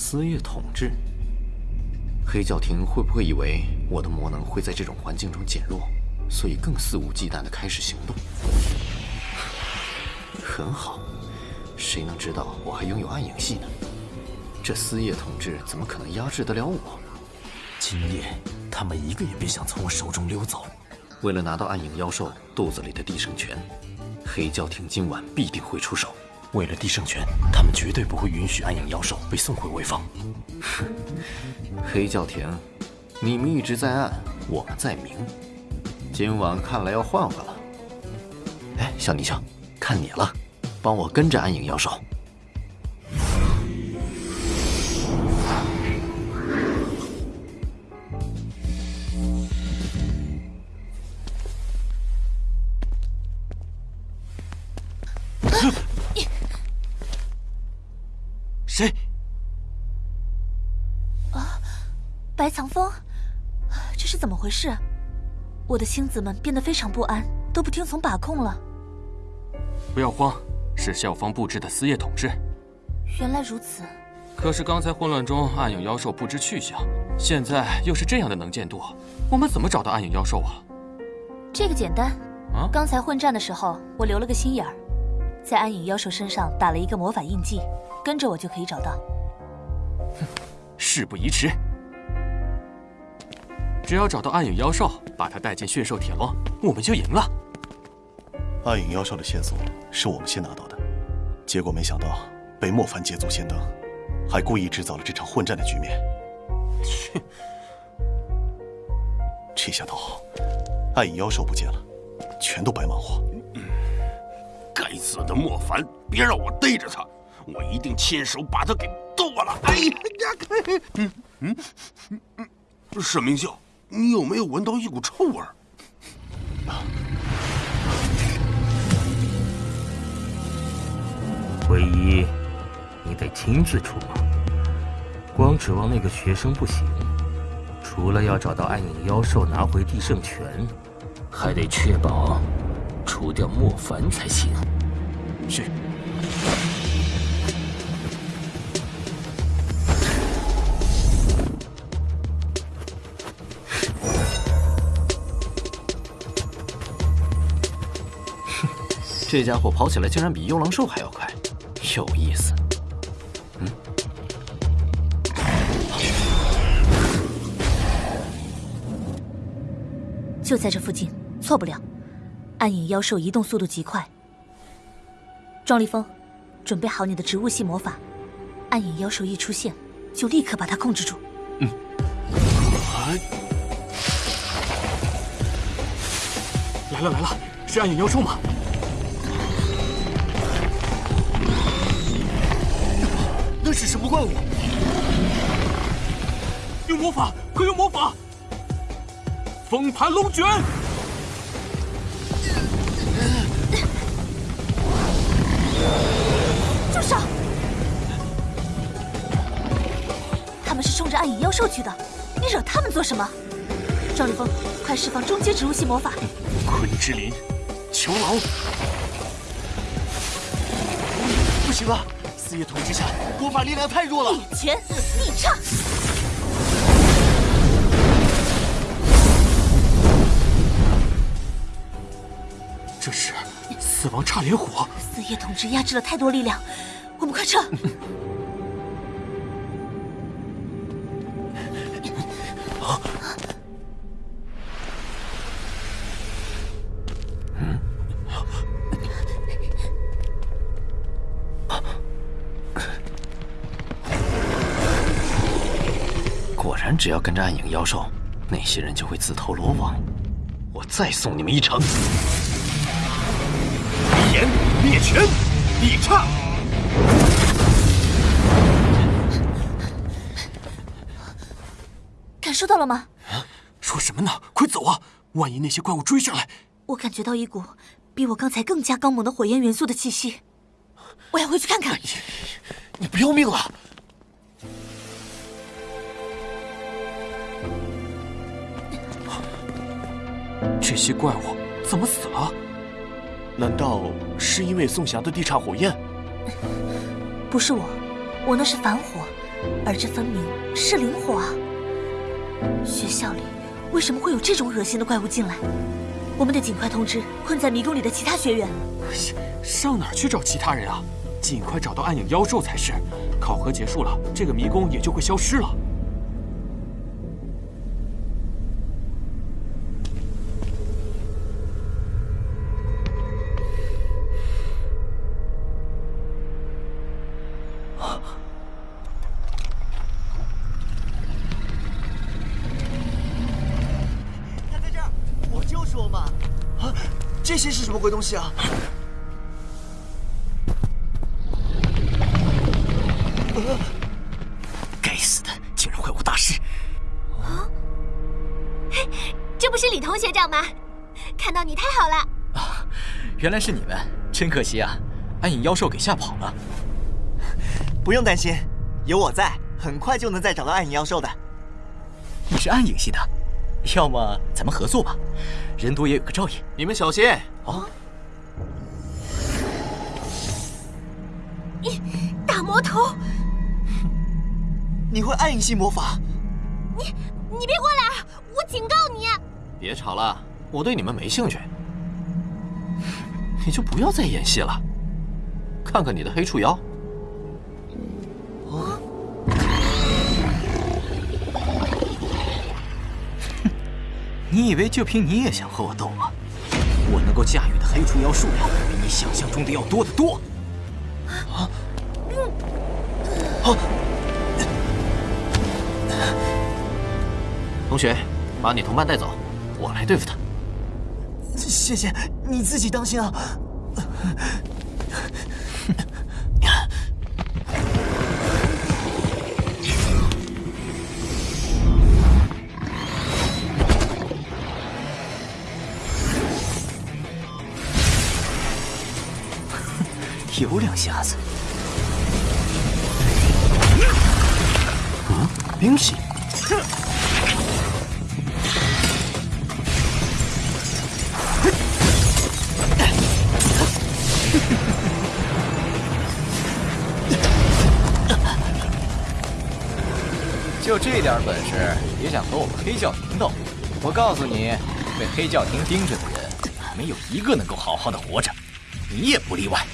私业统治，黑教廷会不会以为我的魔能会在这种环境中减弱，所以更肆无忌惮地开始行动？很好，谁能知道我还拥有暗影系呢？这私业统治怎么可能压制得了我？今夜他们一个也别想从我手中溜走。为了拿到暗影妖兽肚子里的地圣拳，黑教廷今晚必定会出手。为了地圣拳，他们绝对不会允许暗影妖兽被送回潍坊。哼，黑教廷，你们一直在暗，我们在明。今晚看来要换换了。哎，小泥鳅，看你了，帮我跟着暗影妖兽。白藏风，这是怎么回事？我的星子们变得非常不安，都不听从把控了。不要慌，是校方布置的私业统治。原来如此。可是刚才混乱中，暗影妖兽不知去向，现在又是这样的能见度，我们怎么找到暗影妖兽啊？这个简单。啊，刚才混战的时候，我留了个心眼儿，在暗影妖兽身上打了一个魔法印记。跟着我就可以找到。哼，事不宜迟，只要找到暗影妖兽，把他带进驯兽铁笼，我们就赢了。暗影妖兽的线索是我们先拿到的，结果没想到被莫凡捷足先登，还故意制造了这场混战的局面。切！这下倒好，暗影妖兽不见了，全都白忙活。该死的莫凡，别让我逮着他！我一定亲手把他给剁了！哎呀，嗯嗯嗯，沈明秀，你有没有闻到一股臭味？唯一，你得亲自出马，光指望那个学生不行。除了要找到暗影妖兽，拿回地圣拳，还得确保除掉莫凡才行。是。这家伙跑起来竟然比幽狼兽还要快，有意思。嗯，就在这附近，错不了。暗影妖兽移动速度极快。庄立峰，准备好你的植物系魔法，暗影妖兽一出现，就立刻把它控制住。嗯。来了来了，是暗影妖兽吗？那是什么怪物？用魔法，快用魔法！风盘龙卷！住手！他们是冲着暗影妖兽去的，你惹他们做什么？赵立峰，快释放中阶植物系魔法！昆之林，囚牢！不行了！四叶统治下，魔法力量太弱了。一拳逆差。这是死亡差连火。四叶统治压制了太多力量，我们快撤。只要跟着暗影妖兽，那些人就会自投罗网。我再送你们一程。飞炎灭拳，逆差。感受到了吗？说什么呢？快走啊！万一那些怪物追上来……我感觉到一股比我刚才更加刚猛的火焰元素的气息。我要回去看看。你不要命了？这些怪物怎么死了？难道是因为宋霞的地煞火焰？不是我，我那是凡火，而这分明是灵火啊！学校里为什么会有这种恶心的怪物进来？我们得尽快通知困在迷宫里的其他学员。上哪儿去找其他人啊？尽快找到暗影妖兽才是。考核结束了，这个迷宫也就会消失了。这些是什么鬼东西啊？该死的，竟然会误大师！啊！嘿，这不是李同学长吗？看到你太好了！啊，原来是你们，真可惜啊，暗影妖兽给吓跑了。不用担心，有我在，很快就能再找到暗影妖兽的。你是暗影系的，要么咱们合作吧。人多也有个照应，你们小心啊！你大魔头，你会暗影系魔法？你你别过来！我警告你！别吵了，我对你们没兴趣。你就不要再演戏了，看看你的黑触妖。你以为就凭你也想和我斗吗？我能够驾驭的黑除妖数量比你想象中的要多得多。啊！好，同学，把你同伴带走，我来对付他。谢谢，你自己当心啊！有两下子。嗯，冰系。就这点本事，也想和我们黑教廷斗？我告诉你，被黑教廷盯着的人，没有一个能够好好的活着，你也不例外。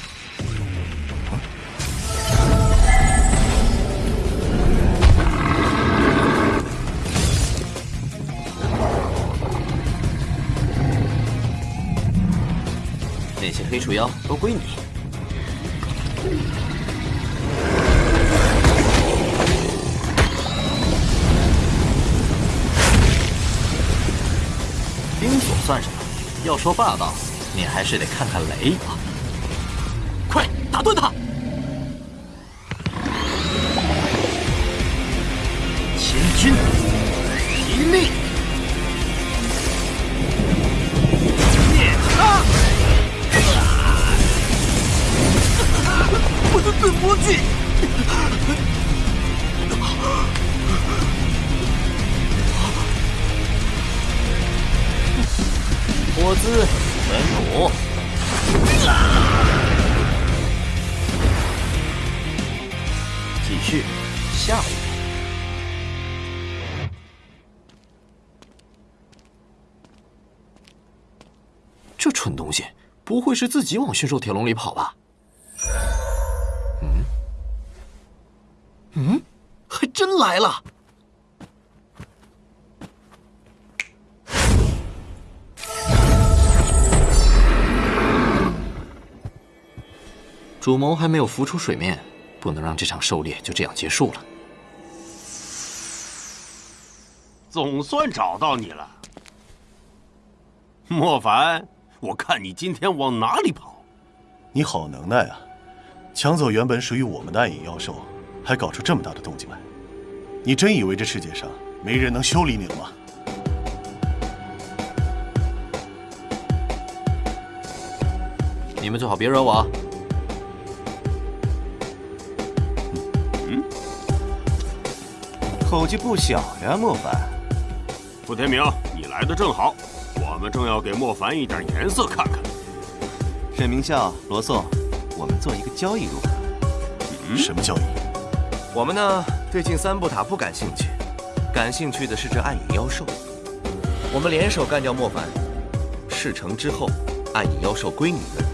黑鼠妖都归你。冰锁算什么？要说霸道，你还是得看看雷吧。快打断他！继续，下一个。这蠢东西，不会是自己往驯兽铁笼里跑吧？嗯，嗯，还真来了。主谋还没有浮出水面，不能让这场狩猎就这样结束了。总算找到你了，莫凡，我看你今天往哪里跑？你好能耐啊！抢走原本属于我们的暗影妖兽，还搞出这么大的动静来。你真以为这世界上没人能修理你了吗？你们最好别惹我。口气不小呀，莫凡。傅天明，你来的正好，我们正要给莫凡一点颜色看看。沈明笑、罗宋，我们做一个交易如何？什么交易？我们呢，对进三步塔不感兴趣，感兴趣的是这暗影妖兽。我们联手干掉莫凡，事成之后，暗影妖兽归你们。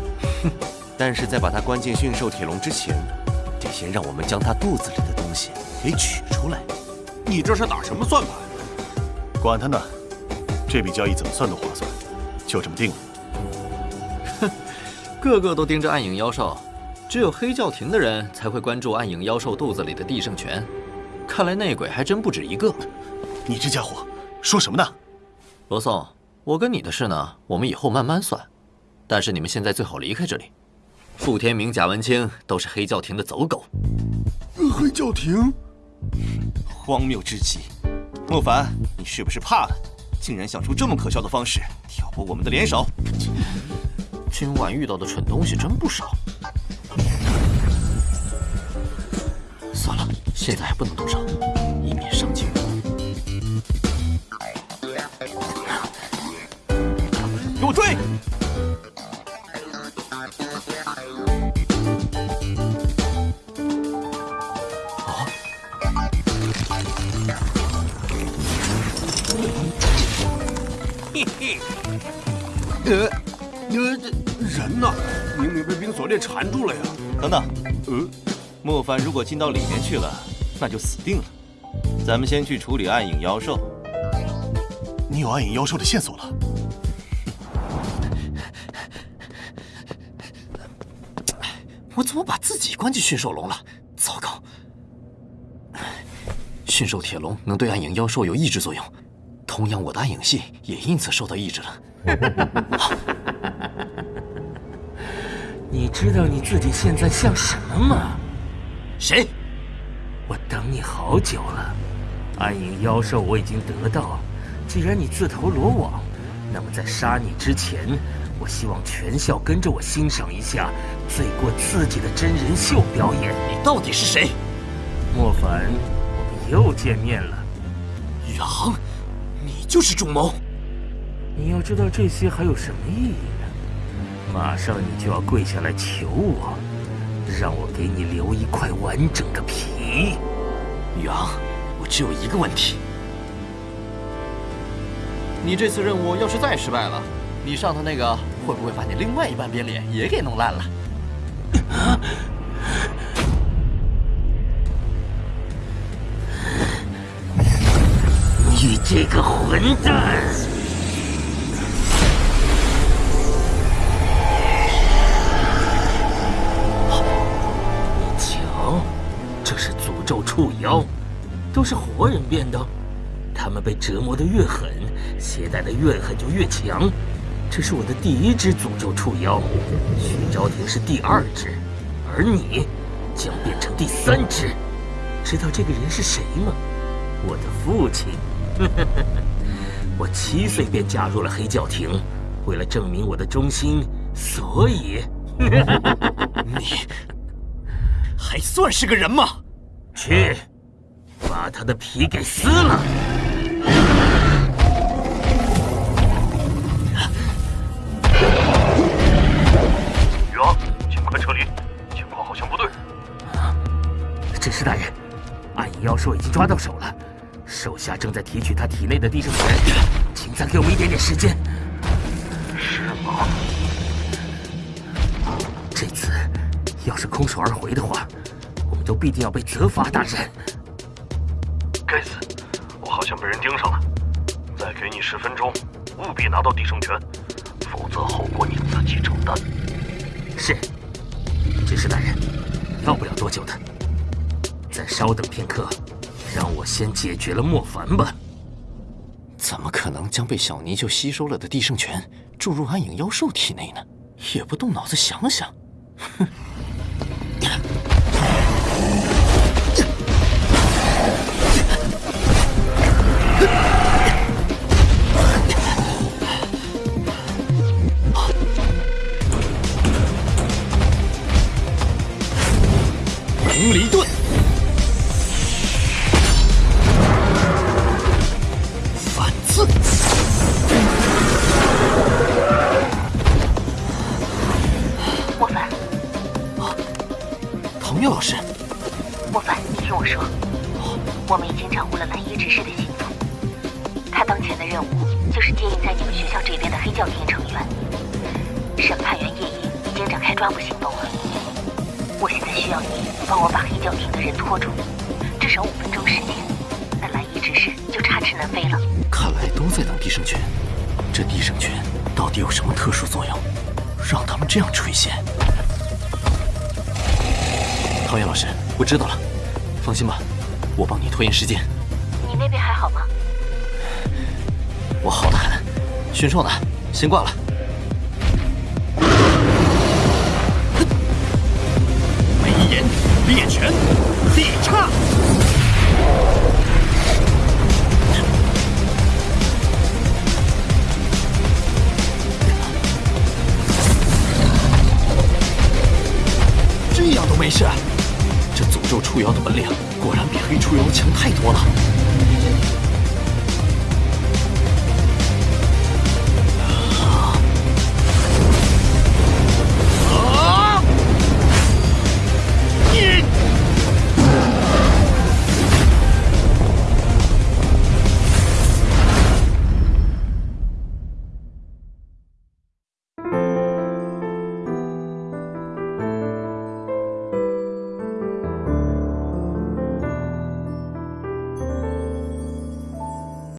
哼！但是在把它关进驯兽铁笼之前，得先让我们将它肚子里的东西给取出来。你这是打什么算盘？管他呢，这笔交易怎么算都划算，就这么定了。哼，个个都盯着暗影妖兽，只有黑教廷的人才会关注暗影妖兽肚子里的地圣泉。看来内鬼还真不止一个。你这家伙说什么呢？罗宋，我跟你的事呢，我们以后慢慢算。但是你们现在最好离开这里。傅天明、贾文清都是黑教廷的走狗。黑教廷，荒谬至极！莫凡，你是不是怕了？竟然想出这么可笑的方式挑拨我们的联手！今晚遇到的蠢东西真不少。算了，现在还不能动手，以免伤及无辜。给我追！呃，呃，人呢？明明被冰锁链缠住了呀！等等，呃，莫凡如果进到里面去了，那就死定了。咱们先去处理暗影妖兽。你有暗影妖兽的线索了？我怎么把自己关进驯兽笼了？糟糕！驯兽铁笼能对暗影妖兽有抑制作用。同样，我的暗影系也因此受到抑制了。你知道你自己现在像什么吗？谁？我等你好久了。暗影妖兽我已经得到，既然你自投罗网，那么在杀你之前，我希望全校跟着我欣赏一下罪过刺激的真人秀表演。你到底是谁？莫凡，我们又见面了。宇航。就是主谋，你要知道这些还有什么意义呢？马上你就要跪下来求我，让我给你留一块完整的皮。宇昂，我只有一个问题：你这次任务要是再失败了，你上头那个会不会把你另外一半边脸也给弄烂了？你这个混蛋好！瞧，这是诅咒触妖，都是活人变的。他们被折磨的越狠，携带的怨恨就越强。这是我的第一只诅咒触妖，徐昭庭是第二只，而你将变成第三只。知道这个人是谁吗？我的父亲。我七岁便加入了黑教廷，为了证明我的忠心，所以你还算是个人吗？去，把他的皮给撕了！宇昂，尽快撤离，情况好像不对。指示大人，暗影妖兽已经抓到手了。手下正在提取他体内的地圣泉，请再给我们一点点时间。是吗？这次要是空手而回的话，我们都必定要被责罚，大人。该死，我好像被人盯上了。再给你十分钟，务必拿到地圣泉，否则后果你自己承担。是，指示大人，要不了多久的，再稍等片刻。让我先解决了莫凡吧。怎么可能将被小泥鳅吸收了的地圣泉注入暗影妖兽体内呢？也不动脑子想想，哼！说，我们已经掌握了蓝衣执事的行踪。他当前的任务就是接应在你们学校这边的黑教廷成员。审判员叶英已经展开抓捕行动了。我现在需要你帮我把黑教廷的人拖住，至少五分钟时间，那蓝衣执事就插翅难飞了。看来都在等地圣拳。这地圣拳到底有什么特殊作用，让他们这样垂涎？陶渊老师，我知道了，放心吧，我帮你拖延时间。你那边还好吗？我好的很，驯兽呢？先挂了。眉眼猎拳，地叉。这样都没事，这诅咒触妖的本领果然比黑触妖强太多了。